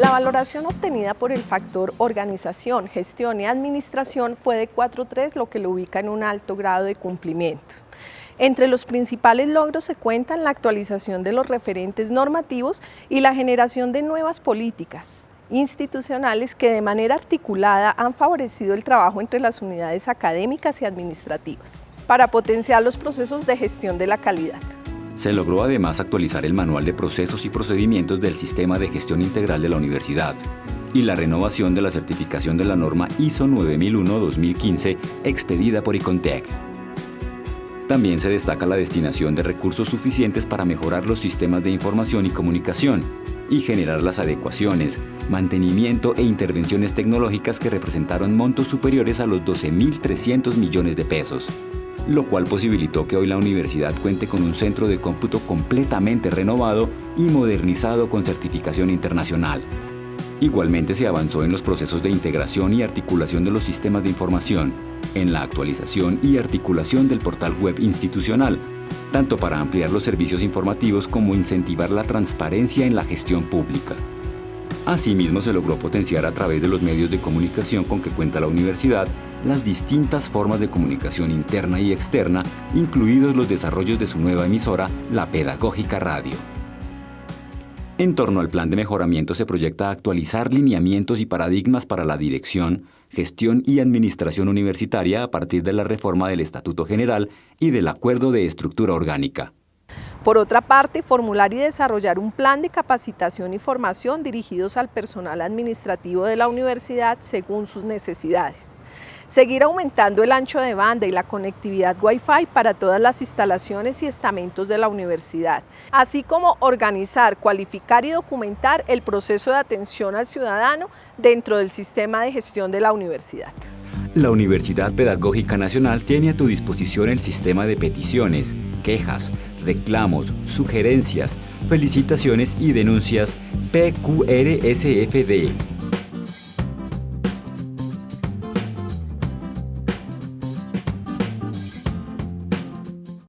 La valoración obtenida por el factor organización, gestión y administración fue de 4.3, lo que lo ubica en un alto grado de cumplimiento. Entre los principales logros se cuentan la actualización de los referentes normativos y la generación de nuevas políticas institucionales que de manera articulada han favorecido el trabajo entre las unidades académicas y administrativas para potenciar los procesos de gestión de la calidad. Se logró además actualizar el manual de procesos y procedimientos del Sistema de Gestión Integral de la Universidad y la renovación de la certificación de la norma ISO 9001-2015 expedida por ICONTEC. También se destaca la destinación de recursos suficientes para mejorar los sistemas de información y comunicación y generar las adecuaciones, mantenimiento e intervenciones tecnológicas que representaron montos superiores a los 12.300 millones de pesos lo cual posibilitó que hoy la universidad cuente con un centro de cómputo completamente renovado y modernizado con certificación internacional. Igualmente se avanzó en los procesos de integración y articulación de los sistemas de información, en la actualización y articulación del portal web institucional, tanto para ampliar los servicios informativos como incentivar la transparencia en la gestión pública. Asimismo, se logró potenciar a través de los medios de comunicación con que cuenta la universidad las distintas formas de comunicación interna y externa, incluidos los desarrollos de su nueva emisora, la Pedagógica Radio. En torno al plan de mejoramiento se proyecta actualizar lineamientos y paradigmas para la dirección, gestión y administración universitaria a partir de la reforma del Estatuto General y del Acuerdo de Estructura Orgánica. Por otra parte, formular y desarrollar un plan de capacitación y formación dirigidos al personal administrativo de la universidad según sus necesidades. Seguir aumentando el ancho de banda y la conectividad Wi-Fi para todas las instalaciones y estamentos de la universidad, así como organizar, cualificar y documentar el proceso de atención al ciudadano dentro del sistema de gestión de la universidad. La Universidad Pedagógica Nacional tiene a tu disposición el sistema de peticiones, quejas, reclamos, sugerencias, felicitaciones y denuncias. PQRSFD